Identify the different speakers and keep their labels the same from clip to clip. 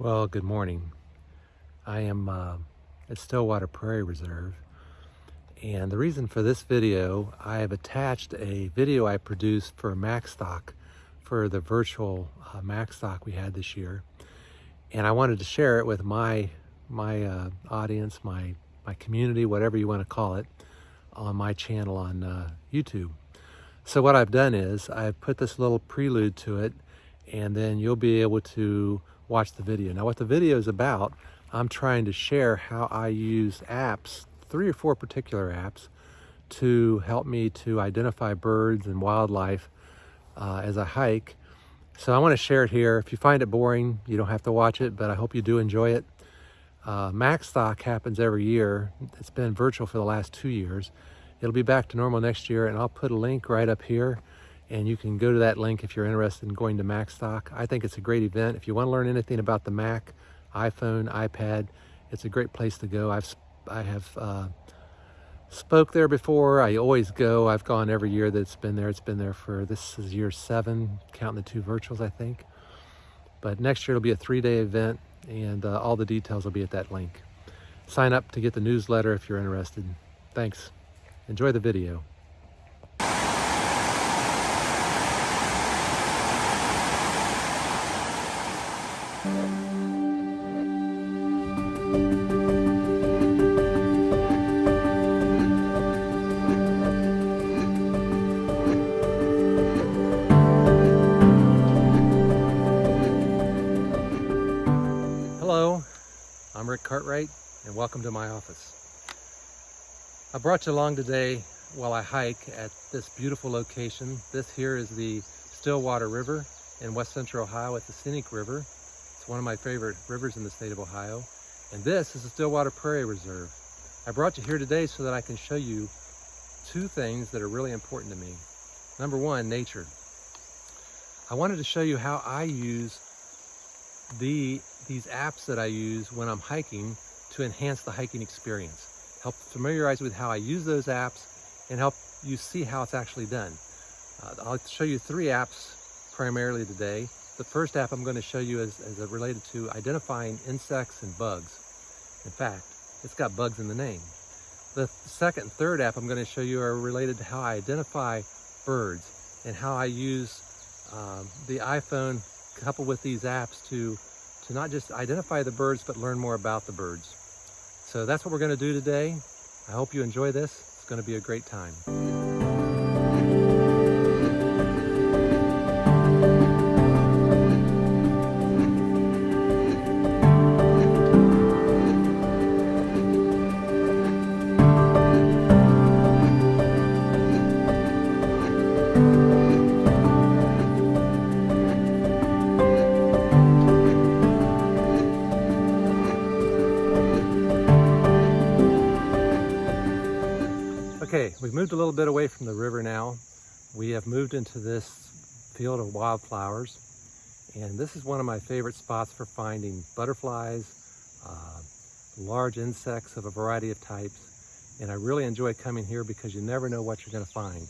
Speaker 1: Well, good morning. I am uh, at Stillwater Prairie Reserve and the reason for this video, I have attached a video I produced for MacStock for the virtual uh, MacStock we had this year and I wanted to share it with my my uh, audience, my my community, whatever you want to call it, on my channel on uh, YouTube. So what I've done is I've put this little prelude to it and then you'll be able to watch the video. Now what the video is about, I'm trying to share how I use apps, three or four particular apps, to help me to identify birds and wildlife uh, as I hike. So I want to share it here. If you find it boring, you don't have to watch it, but I hope you do enjoy it. Uh, MacStock happens every year. It's been virtual for the last two years. It'll be back to normal next year, and I'll put a link right up here and you can go to that link if you're interested in going to MacStock. I think it's a great event. If you want to learn anything about the Mac, iPhone, iPad, it's a great place to go. I've I have uh, spoke there before. I always go. I've gone every year that it's been there. It's been there for this is year seven, counting the two virtuals, I think. But next year it'll be a three-day event, and uh, all the details will be at that link. Sign up to get the newsletter if you're interested. Thanks. Enjoy the video. Hello, I'm Rick Cartwright and welcome to my office. I brought you along today while I hike at this beautiful location. This here is the Stillwater River in west central Ohio. It's a scenic river. It's one of my favorite rivers in the state of Ohio. And this is the Stillwater Prairie Reserve. I brought you here today so that I can show you two things that are really important to me. Number one, nature. I wanted to show you how I use the these apps that I use when I'm hiking to enhance the hiking experience. Help familiarize with how I use those apps and help you see how it's actually done. Uh, I'll show you three apps primarily today. The first app I'm going to show you is, is related to identifying insects and bugs. In fact, it's got bugs in the name. The second and third app I'm going to show you are related to how I identify birds and how I use um, the iPhone coupled with these apps to, to not just identify the birds, but learn more about the birds. So that's what we're going to do today. I hope you enjoy this. It's going to be a great time. We've moved a little bit away from the river now. We have moved into this field of wildflowers. And this is one of my favorite spots for finding butterflies, uh, large insects of a variety of types. And I really enjoy coming here because you never know what you're gonna find.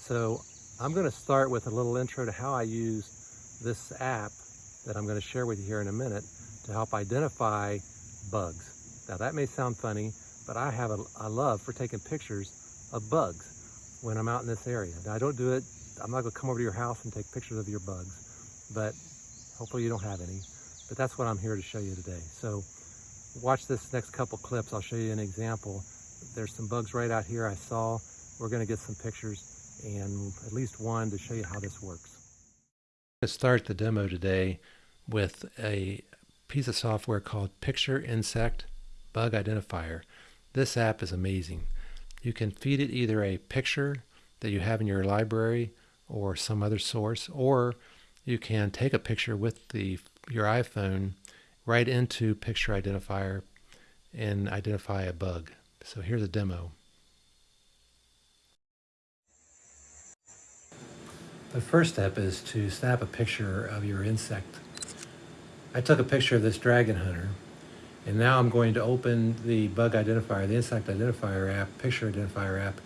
Speaker 1: So I'm gonna start with a little intro to how I use this app that I'm gonna share with you here in a minute to help identify bugs. Now that may sound funny, but I have a, a love for taking pictures of bugs when I'm out in this area. Now I don't do it, I'm not gonna come over to your house and take pictures of your bugs, but hopefully you don't have any. But that's what I'm here to show you today. So watch this next couple clips. I'll show you an example. There's some bugs right out here I saw. We're gonna get some pictures and at least one to show you how this works. Let's start the demo today with a piece of software called Picture Insect Bug Identifier. This app is amazing. You can feed it either a picture that you have in your library or some other source, or you can take a picture with the your iPhone right into Picture Identifier and identify a bug. So here's a demo. The first step is to snap a picture of your insect. I took a picture of this dragon hunter and now I'm going to open the bug identifier, the insect identifier app, picture identifier app,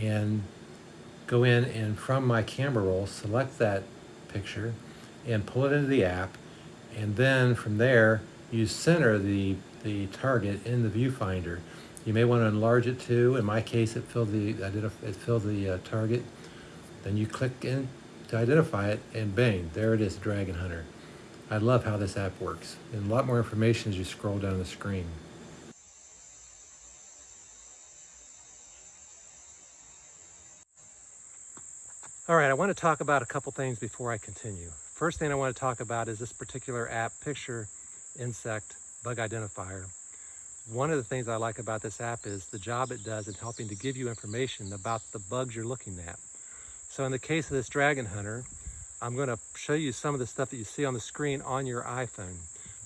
Speaker 1: and go in and from my camera roll, select that picture and pull it into the app. And then from there, you center the, the target in the viewfinder. You may want to enlarge it too. In my case, it filled the, it filled the uh, target. Then you click in to identify it and bang, there it is, Dragon Hunter. I love how this app works. And a lot more information as you scroll down the screen. All right, I want to talk about a couple things before I continue. First thing I want to talk about is this particular app, Picture Insect Bug Identifier. One of the things I like about this app is the job it does in helping to give you information about the bugs you're looking at. So in the case of this Dragon Hunter, I'm going to show you some of the stuff that you see on the screen on your iPhone.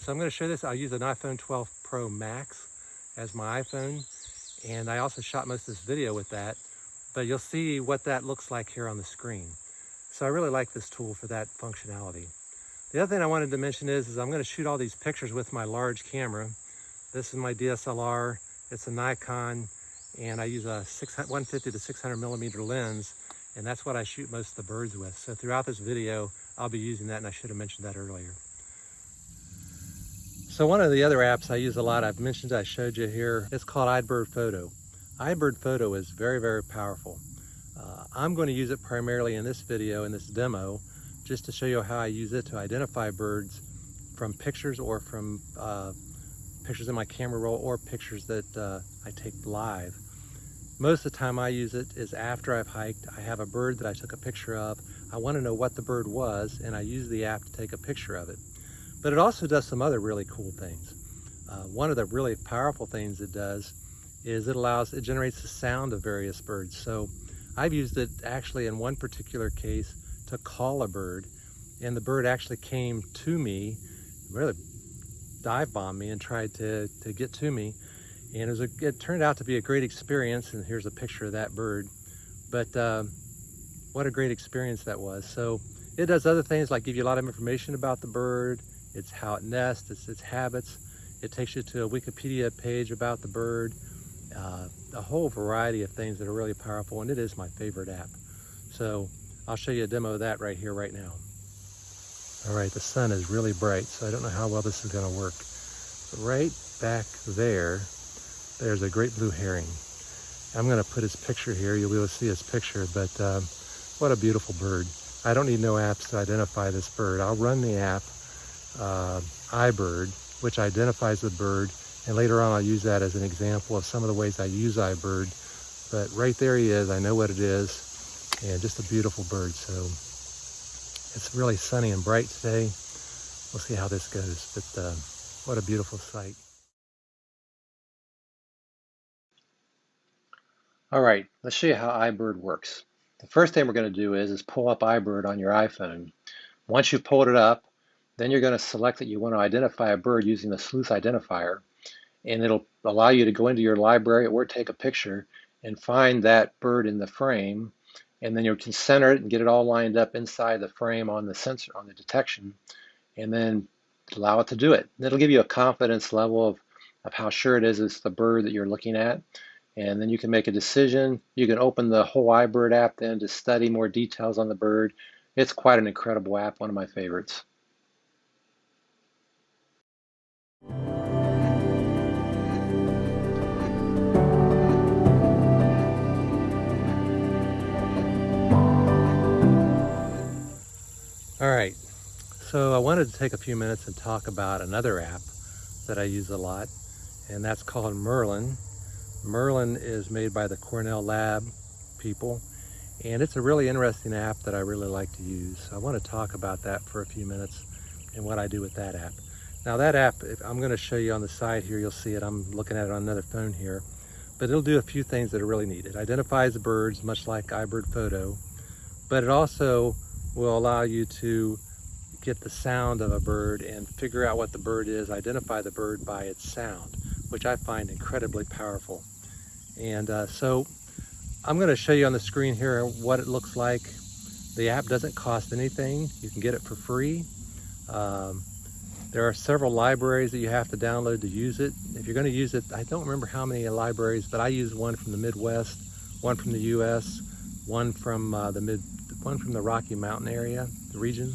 Speaker 1: So I'm going to show this. I'll use an iPhone 12 Pro Max as my iPhone. And I also shot most of this video with that but you'll see what that looks like here on the screen. So I really like this tool for that functionality. The other thing I wanted to mention is, is I'm gonna shoot all these pictures with my large camera. This is my DSLR, it's a Nikon, and I use a 150 to 600 millimeter lens, and that's what I shoot most of the birds with. So throughout this video, I'll be using that, and I should have mentioned that earlier. So one of the other apps I use a lot, I've mentioned I showed you here, it's called iBird Photo iBird Photo is very, very powerful. Uh, I'm going to use it primarily in this video, in this demo, just to show you how I use it to identify birds from pictures or from uh, pictures in my camera roll or pictures that uh, I take live. Most of the time I use it is after I've hiked. I have a bird that I took a picture of. I want to know what the bird was and I use the app to take a picture of it. But it also does some other really cool things. Uh, one of the really powerful things it does is it allows, it generates the sound of various birds. So I've used it actually in one particular case to call a bird and the bird actually came to me, really dive bombed me and tried to, to get to me. And it, was a, it turned out to be a great experience and here's a picture of that bird. But uh, what a great experience that was. So it does other things like give you a lot of information about the bird, it's how it nests, it's its habits. It takes you to a Wikipedia page about the bird uh, a whole variety of things that are really powerful and it is my favorite app. So I'll show you a demo of that right here, right now. All right, the sun is really bright, so I don't know how well this is gonna work. But right back there, there's a great blue heron. I'm gonna put his picture here. You'll be able to see his picture, but um, what a beautiful bird. I don't need no apps to identify this bird. I'll run the app, uh, iBird, which identifies the bird and later on, I'll use that as an example of some of the ways I use iBird. But right there he is. I know what it is. And just a beautiful bird. So it's really sunny and bright today. We'll see how this goes. But uh, what a beautiful sight. All right, let's show you how iBird works. The first thing we're going to do is, is pull up iBird on your iPhone. Once you've pulled it up, then you're going to select that you want to identify a bird using the sleuth identifier and it'll allow you to go into your library or take a picture and find that bird in the frame and then you can center it and get it all lined up inside the frame on the sensor on the detection and then allow it to do it. It'll give you a confidence level of, of how sure it is it's the bird that you're looking at and then you can make a decision. You can open the whole iBird app then to study more details on the bird. It's quite an incredible app, one of my favorites. All right, so I wanted to take a few minutes and talk about another app that I use a lot, and that's called Merlin. Merlin is made by the Cornell Lab people, and it's a really interesting app that I really like to use. I want to talk about that for a few minutes and what I do with that app. Now that app, I'm going to show you on the side here, you'll see it. I'm looking at it on another phone here, but it'll do a few things that are really neat. It identifies the birds, much like iBird Photo, but it also will allow you to get the sound of a bird and figure out what the bird is, identify the bird by its sound, which I find incredibly powerful. And uh, so I'm going to show you on the screen here what it looks like. The app doesn't cost anything. You can get it for free. Um, there are several libraries that you have to download to use it. If you're going to use it, I don't remember how many libraries, but I use one from the Midwest, one from the US, one from uh, the mid one from the Rocky Mountain area, the region.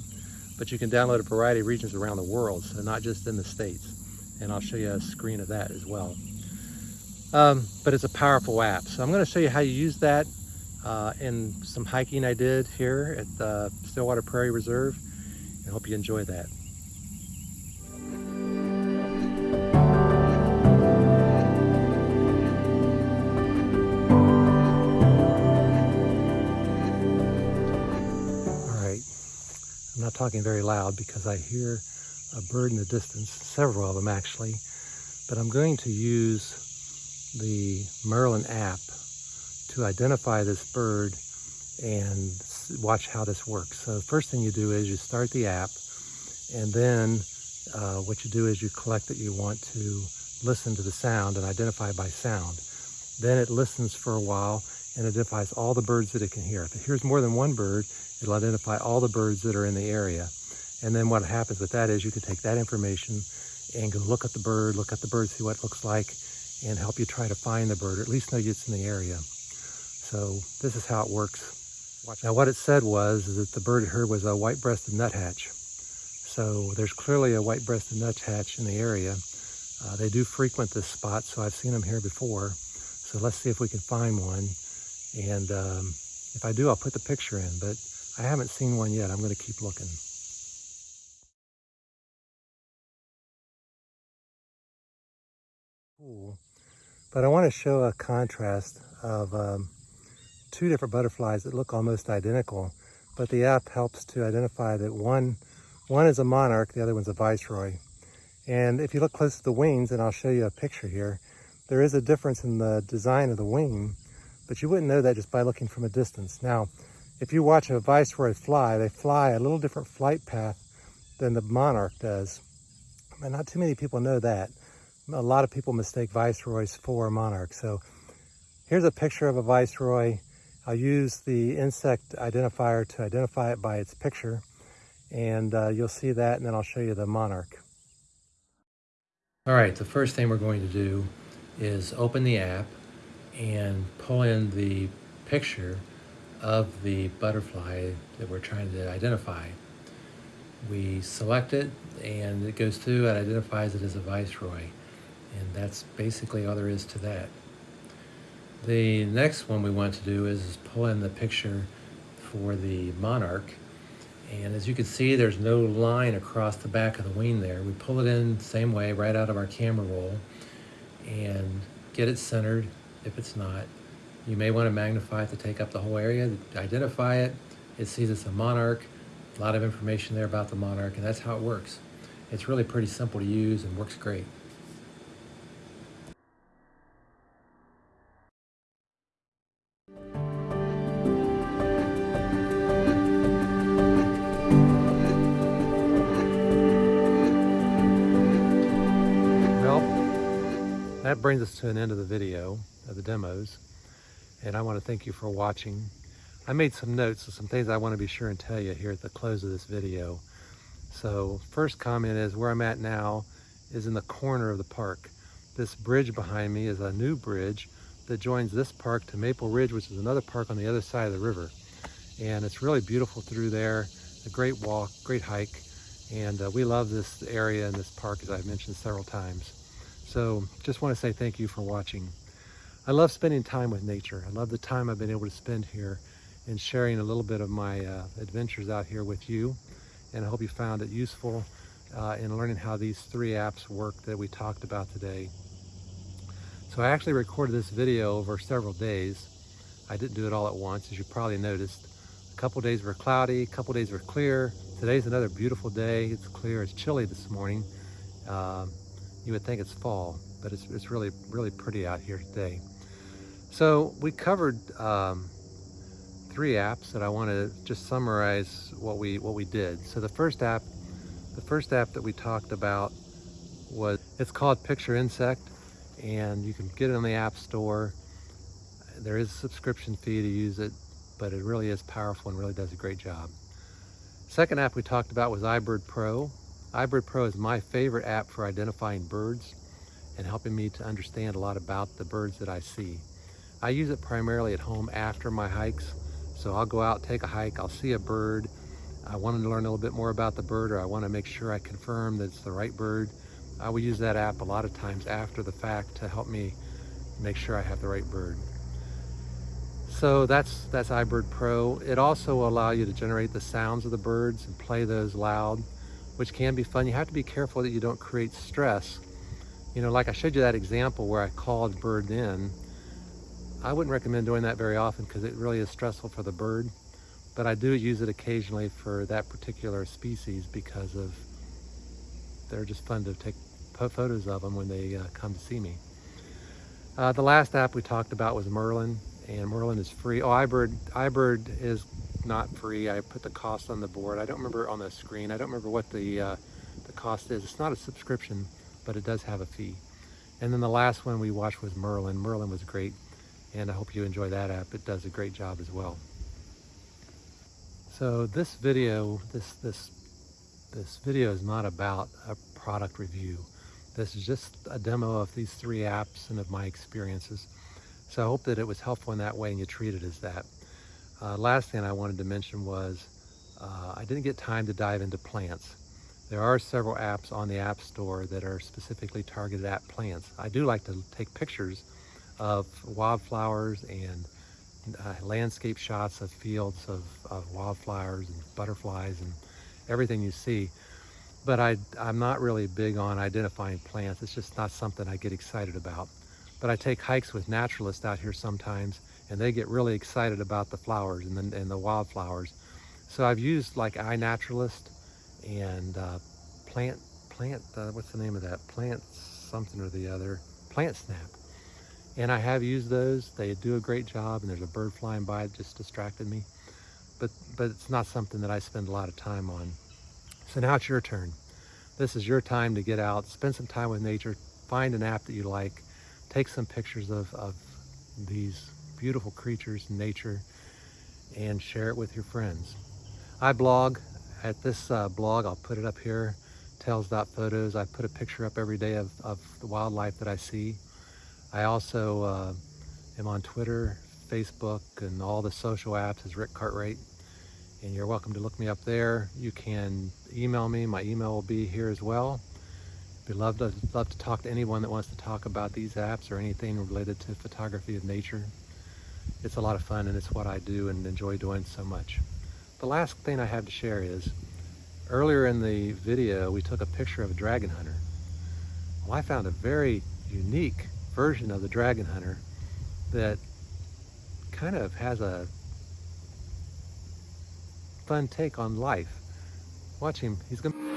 Speaker 1: but you can download a variety of regions around the world, so not just in the States. And I'll show you a screen of that as well. Um, but it's a powerful app. So I'm gonna show you how you use that uh, in some hiking I did here at the Stillwater Prairie Reserve. I hope you enjoy that. All right, I'm not talking very loud because I hear a bird in the distance, several of them actually, but I'm going to use the Merlin app to identify this bird and watch how this works. So the first thing you do is you start the app and then uh, what you do is you collect that you want to listen to the sound and identify by sound. Then it listens for a while and identifies all the birds that it can hear. If it hears more than one bird, it'll identify all the birds that are in the area. And then what happens with that is you can take that information and go look at the bird, look at the bird, see what it looks like, and help you try to find the bird, or at least know it's in the area. So this is how it works. Now what it said was that the bird it heard was a white-breasted nuthatch. So there's clearly a white-breasted nuthatch in the area. Uh, they do frequent this spot, so I've seen them here before. So let's see if we can find one. And um, if I do, I'll put the picture in, but I haven't seen one yet. I'm going to keep looking. Cool. But I want to show a contrast of um, two different butterflies that look almost identical, but the app helps to identify that one, one is a monarch, the other one's a viceroy. And if you look close to the wings, and I'll show you a picture here, there is a difference in the design of the wing, but you wouldn't know that just by looking from a distance. Now, if you watch a viceroy fly, they fly a little different flight path than the monarch does. And not too many people know that. A lot of people mistake viceroys for monarchs. So here's a picture of a viceroy. I'll use the insect identifier to identify it by its picture. And uh, you'll see that, and then I'll show you the monarch. All right, the first thing we're going to do is open the app and pull in the picture of the butterfly that we're trying to identify. We select it and it goes through and identifies it as a viceroy. And that's basically all there is to that. The next one we want to do is pull in the picture for the monarch. And as you can see, there's no line across the back of the wing there. We pull it in same way right out of our camera roll and get it centered if it's not. You may want to magnify it to take up the whole area, identify it. It sees it's a monarch, a lot of information there about the monarch, and that's how it works. It's really pretty simple to use and works great. Brings us to an end of the video, of the demos and I want to thank you for watching. I made some notes of some things I want to be sure and tell you here at the close of this video. So first comment is where I'm at now is in the corner of the park. This bridge behind me is a new bridge that joins this park to Maple Ridge, which is another park on the other side of the river. And it's really beautiful through there, a great walk, great hike. And uh, we love this area and this park, as I've mentioned several times. So just want to say thank you for watching. I love spending time with nature. I love the time I've been able to spend here and sharing a little bit of my uh, adventures out here with you. And I hope you found it useful uh, in learning how these three apps work that we talked about today. So I actually recorded this video over several days. I didn't do it all at once, as you probably noticed. A couple days were cloudy, a couple days were clear. Today's another beautiful day. It's clear, it's chilly this morning. Um, you would think it's fall, but it's, it's really, really pretty out here today. So we covered um, three apps that I want to just summarize what we what we did. So the first app, the first app that we talked about was it's called Picture Insect, and you can get it on the App Store. There is a subscription fee to use it, but it really is powerful and really does a great job. Second app we talked about was iBird Pro. iBird Pro is my favorite app for identifying birds and helping me to understand a lot about the birds that I see. I use it primarily at home after my hikes. So I'll go out, take a hike, I'll see a bird, I wanted to learn a little bit more about the bird or I want to make sure I confirm that it's the right bird, I will use that app a lot of times after the fact to help me make sure I have the right bird. So that's that's iBird Pro. It also will allow you to generate the sounds of the birds and play those loud, which can be fun. You have to be careful that you don't create stress. You know, like I showed you that example where I called bird in. I wouldn't recommend doing that very often because it really is stressful for the bird. But I do use it occasionally for that particular species because of they're just fun to take photos of them when they uh, come to see me. Uh, the last app we talked about was Merlin, and Merlin is free. Oh, iBird, iBird is not free. I put the cost on the board. I don't remember on the screen. I don't remember what the uh, the cost is. It's not a subscription, but it does have a fee. And then the last one we watched was Merlin. Merlin was great, and I hope you enjoy that app. It does a great job as well. So this video, this this this video is not about a product review. This is just a demo of these three apps and of my experiences. So I hope that it was helpful in that way and you treat it as that. Uh, last thing I wanted to mention was uh, I didn't get time to dive into plants. There are several apps on the App Store that are specifically targeted at plants. I do like to take pictures of wildflowers and uh, landscape shots of fields of, of wildflowers and butterflies and everything you see but I, I'm not really big on identifying plants. It's just not something I get excited about. But I take hikes with naturalists out here sometimes, and they get really excited about the flowers and the, and the wildflowers. So I've used like iNaturalist and uh, plant, plant, uh, what's the name of that? Plant something or the other, Plant Snap. And I have used those. They do a great job, and there's a bird flying by it just distracted me. But, but it's not something that I spend a lot of time on. So now it's your turn. This is your time to get out, spend some time with nature, find an app that you like, take some pictures of, of these beautiful creatures in nature, and share it with your friends. I blog at this uh, blog, I'll put it up here, tails.photos. I put a picture up every day of, of the wildlife that I see. I also uh, am on Twitter, Facebook, and all the social apps as Rick Cartwright and you're welcome to look me up there. You can email me. My email will be here as well. I'd love to, love to talk to anyone that wants to talk about these apps or anything related to photography of nature. It's a lot of fun and it's what I do and enjoy doing so much. The last thing I have to share is, earlier in the video, we took a picture of a dragon hunter. Well, I found a very unique version of the dragon hunter that kind of has a fun take on life. Watch him. He's gonna.